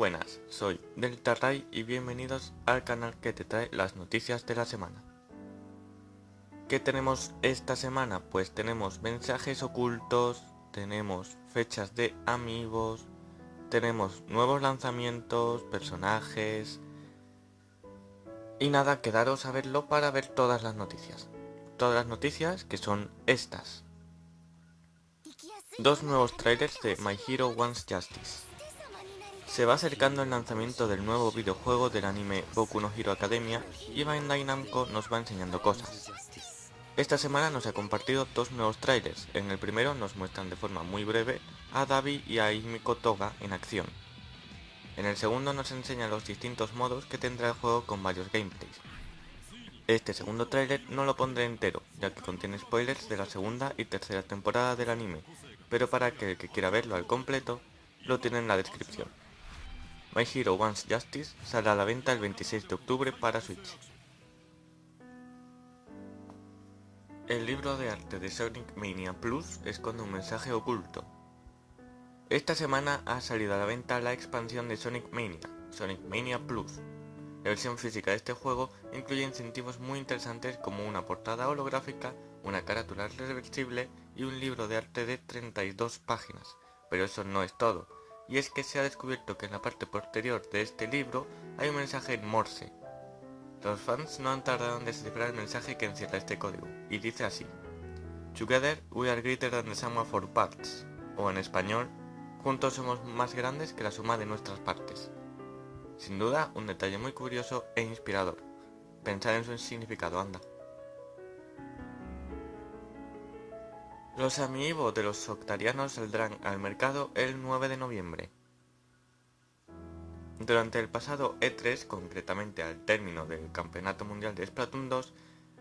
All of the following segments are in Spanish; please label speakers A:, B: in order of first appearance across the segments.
A: buenas, soy Delta Ray y bienvenidos al canal que te trae las noticias de la semana. ¿Qué tenemos esta semana? Pues tenemos mensajes ocultos, tenemos fechas de amigos, tenemos nuevos lanzamientos, personajes... Y nada, quedaros a verlo para ver todas las noticias. Todas las noticias que son estas. Dos nuevos trailers de My Hero Wants Justice. Se va acercando el lanzamiento del nuevo videojuego del anime Boku no Hero Academia y Bandai Namco nos va enseñando cosas. Esta semana nos ha compartido dos nuevos trailers. En el primero nos muestran de forma muy breve a Davi y a Himiko Toga en acción. En el segundo nos enseña los distintos modos que tendrá el juego con varios gameplays. Este segundo tráiler no lo pondré entero, ya que contiene spoilers de la segunda y tercera temporada del anime, pero para que el que quiera verlo al completo, lo tiene en la descripción. My Hero Wants Justice saldrá a la venta el 26 de octubre para Switch. El libro de arte de Sonic Mania Plus esconde un mensaje oculto. Esta semana ha salido a la venta la expansión de Sonic Mania, Sonic Mania Plus. La versión física de este juego incluye incentivos muy interesantes como una portada holográfica, una carátula reversible y un libro de arte de 32 páginas. Pero eso no es todo y es que se ha descubierto que en la parte posterior de este libro hay un mensaje en Morse. Los fans no han tardado en descifrar el mensaje que encierra este código, y dice así Together we are greater than the sum of our parts, o en español, juntos somos más grandes que la suma de nuestras partes. Sin duda, un detalle muy curioso e inspirador. Pensar en su significado, anda. Los amiibos de los octarianos saldrán al mercado el 9 de noviembre. Durante el pasado E3, concretamente al término del Campeonato Mundial de Splatoon 2,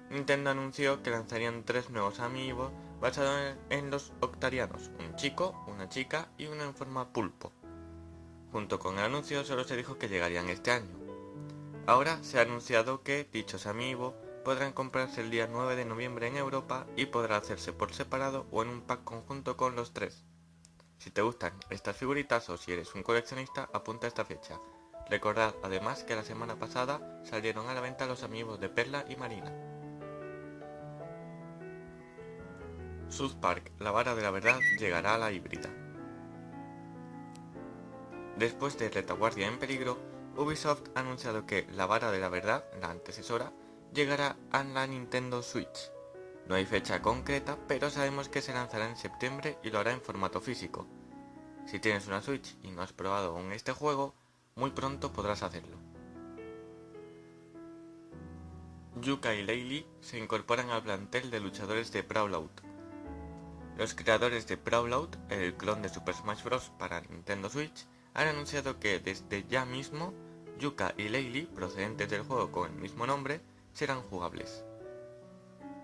A: Nintendo anunció que lanzarían tres nuevos amiibos basados en los octarianos, un chico, una chica y uno en forma pulpo. Junto con el anuncio solo se dijo que llegarían este año. Ahora se ha anunciado que dichos amiibos podrán comprarse el día 9 de noviembre en Europa y podrá hacerse por separado o en un pack conjunto con los tres. Si te gustan estas figuritas o si eres un coleccionista, apunta esta fecha. Recordad además que la semana pasada salieron a la venta los amigos de Perla y Marina. South Park, la vara de la verdad, llegará a la híbrida. Después de Retaguardia en peligro, Ubisoft ha anunciado que La vara de la verdad, la antecesora, llegará a la Nintendo Switch. No hay fecha concreta, pero sabemos que se lanzará en septiembre y lo hará en formato físico. Si tienes una Switch y no has probado aún este juego, muy pronto podrás hacerlo. Yuka y Laylee se incorporan al plantel de luchadores de Brawlout. Los creadores de Brawlout, el clon de Super Smash Bros. para Nintendo Switch, han anunciado que desde ya mismo, Yuka y Laylee, procedentes del juego con el mismo nombre, serán jugables.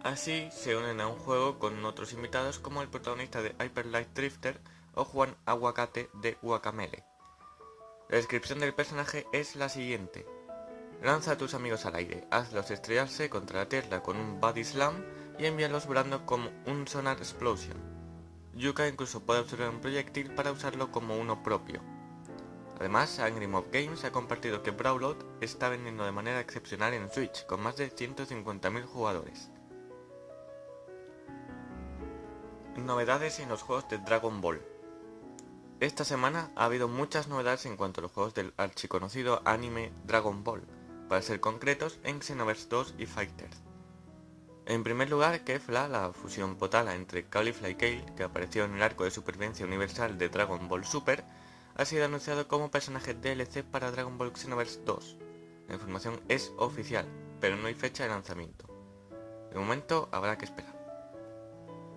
A: Así se unen a un juego con otros invitados como el protagonista de Hyper Light Drifter o Juan Aguacate de Guacamele. La descripción del personaje es la siguiente. Lanza a tus amigos al aire, hazlos estrellarse contra la tierra con un body slam y envíalos volando como un sonar explosion. Yuka incluso puede observar un proyectil para usarlo como uno propio. Además, Angry Mob Games ha compartido que Brawlout está vendiendo de manera excepcional en Switch, con más de 150.000 jugadores. Novedades en los juegos de Dragon Ball Esta semana ha habido muchas novedades en cuanto a los juegos del archiconocido anime Dragon Ball, para ser concretos en Xenoverse 2 y Fighters. En primer lugar, Kefla, la fusión potala entre Caulifla y Kale, que apareció en el arco de supervivencia universal de Dragon Ball Super, ha sido anunciado como personaje DLC para Dragon Ball Xenoverse 2. La información es oficial, pero no hay fecha de lanzamiento. De momento habrá que esperar.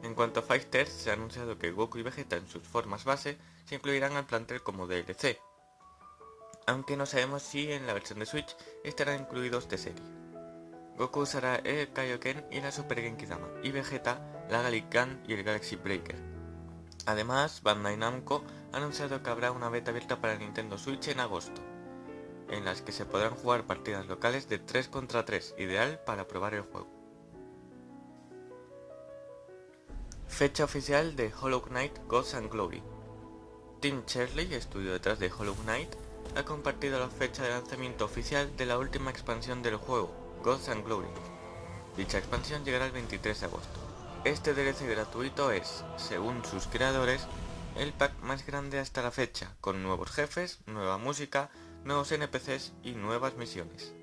A: En cuanto a Fighters, se ha anunciado que Goku y Vegeta en sus formas base se incluirán al plantel como DLC, aunque no sabemos si en la versión de Switch estarán incluidos de serie. Goku usará el Kaioken y la Super Genkidama, y Vegeta la Galick Gun y el Galaxy Breaker. Además, Bandai Namco ha anunciado que habrá una beta abierta para Nintendo Switch en agosto, en las que se podrán jugar partidas locales de 3 contra 3, ideal para probar el juego. Fecha oficial de Hollow Knight Ghosts and Glory Team Cherley, estudio detrás de Hollow Knight, ha compartido la fecha de lanzamiento oficial de la última expansión del juego, Gods and Glory. Dicha expansión llegará el 23 de agosto. Este DLC gratuito es, según sus creadores, el pack más grande hasta la fecha, con nuevos jefes, nueva música, nuevos NPCs y nuevas misiones.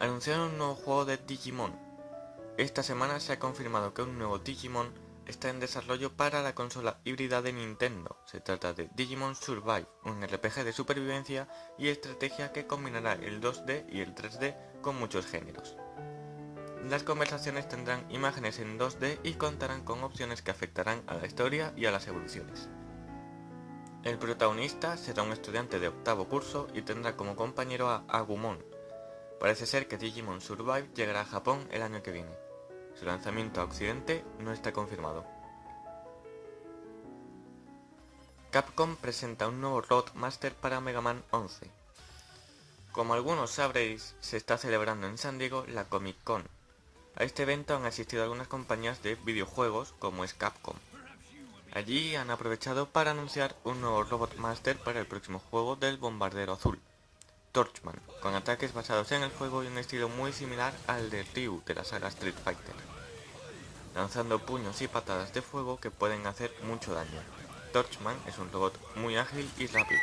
A: Anunciaron un nuevo juego de Digimon. Esta semana se ha confirmado que un nuevo Digimon está en desarrollo para la consola híbrida de Nintendo. Se trata de Digimon Survive, un RPG de supervivencia y estrategia que combinará el 2D y el 3D con muchos géneros. Las conversaciones tendrán imágenes en 2D y contarán con opciones que afectarán a la historia y a las evoluciones. El protagonista será un estudiante de octavo curso y tendrá como compañero a Agumon. Parece ser que Digimon Survive llegará a Japón el año que viene. Su lanzamiento a Occidente no está confirmado. Capcom presenta un nuevo Roadmaster para Mega Man 11. Como algunos sabréis, se está celebrando en San Diego la Comic Con. A este evento han asistido algunas compañías de videojuegos como es Capcom. Allí han aprovechado para anunciar un nuevo Robot Master para el próximo juego del Bombardero Azul, Torchman, con ataques basados en el juego y un estilo muy similar al de Ryu de la saga Street Fighter, lanzando puños y patadas de fuego que pueden hacer mucho daño. Torchman es un robot muy ágil y rápido.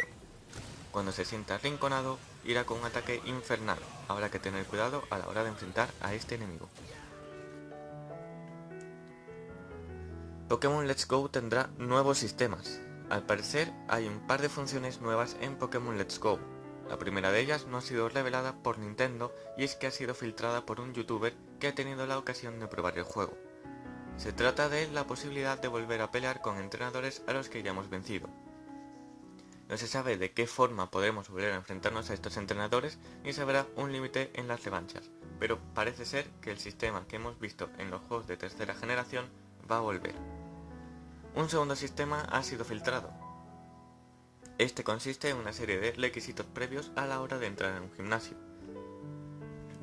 A: Cuando se sienta rinconado, irá con un ataque infernal, habrá que tener cuidado a la hora de enfrentar a este enemigo. Pokémon Let's Go tendrá nuevos sistemas. Al parecer hay un par de funciones nuevas en Pokémon Let's Go. La primera de ellas no ha sido revelada por Nintendo y es que ha sido filtrada por un youtuber que ha tenido la ocasión de probar el juego. Se trata de la posibilidad de volver a pelear con entrenadores a los que ya hemos vencido. No se sabe de qué forma podremos volver a enfrentarnos a estos entrenadores ni se habrá un límite en las revanchas, pero parece ser que el sistema que hemos visto en los juegos de tercera generación va a volver. Un segundo sistema ha sido filtrado. Este consiste en una serie de requisitos previos a la hora de entrar en un gimnasio.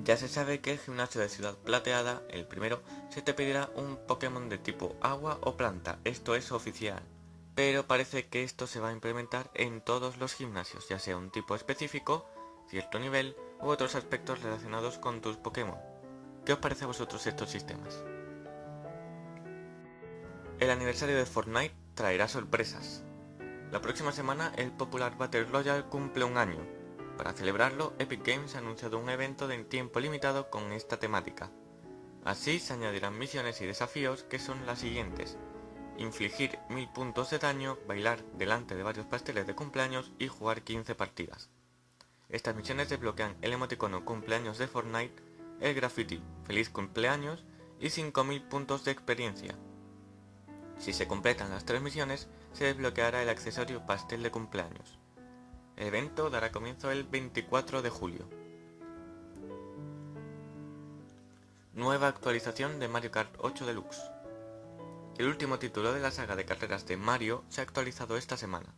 A: Ya se sabe que el gimnasio de Ciudad Plateada, el primero, se te pedirá un Pokémon de tipo agua o planta, esto es oficial. Pero parece que esto se va a implementar en todos los gimnasios, ya sea un tipo específico, cierto nivel u otros aspectos relacionados con tus Pokémon. ¿Qué os parece a vosotros estos sistemas? El aniversario de Fortnite traerá sorpresas. La próxima semana el popular Battle Royale cumple un año. Para celebrarlo, Epic Games ha anunciado un evento de tiempo limitado con esta temática. Así se añadirán misiones y desafíos que son las siguientes. Infligir 1000 puntos de daño, bailar delante de varios pasteles de cumpleaños y jugar 15 partidas. Estas misiones desbloquean el emoticono cumpleaños de Fortnite, el graffiti feliz cumpleaños y 5000 puntos de experiencia, si se completan las tres misiones, se desbloqueará el accesorio pastel de cumpleaños. El evento dará comienzo el 24 de julio. Nueva actualización de Mario Kart 8 Deluxe. El último título de la saga de carreras de Mario se ha actualizado esta semana.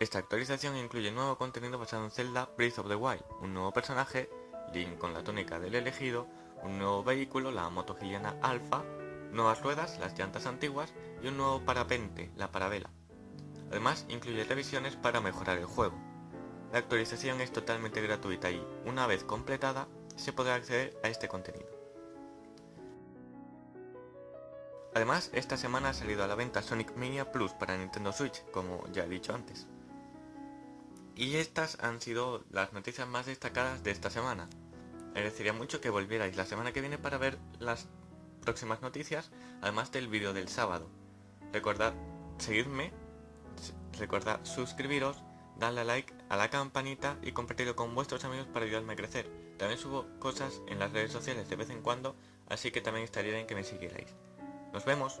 A: Esta actualización incluye nuevo contenido basado en Zelda Breath of the Wild, un nuevo personaje, Link con la túnica del elegido, un nuevo vehículo, la moto giliana Alpha, nuevas ruedas, las llantas antiguas y un nuevo parapente, la parabela. Además, incluye revisiones para mejorar el juego. La actualización es totalmente gratuita y, una vez completada, se podrá acceder a este contenido. Además, esta semana ha salido a la venta Sonic Mania Plus para Nintendo Switch, como ya he dicho antes. Y estas han sido las noticias más destacadas de esta semana. Agradecería mucho que volvierais la semana que viene para ver las próximas noticias, además del vídeo del sábado. Recordad seguirme, recordad suscribiros, darle a like a la campanita y compartirlo con vuestros amigos para ayudarme a crecer. También subo cosas en las redes sociales de vez en cuando, así que también estaría bien que me siguierais. Nos vemos.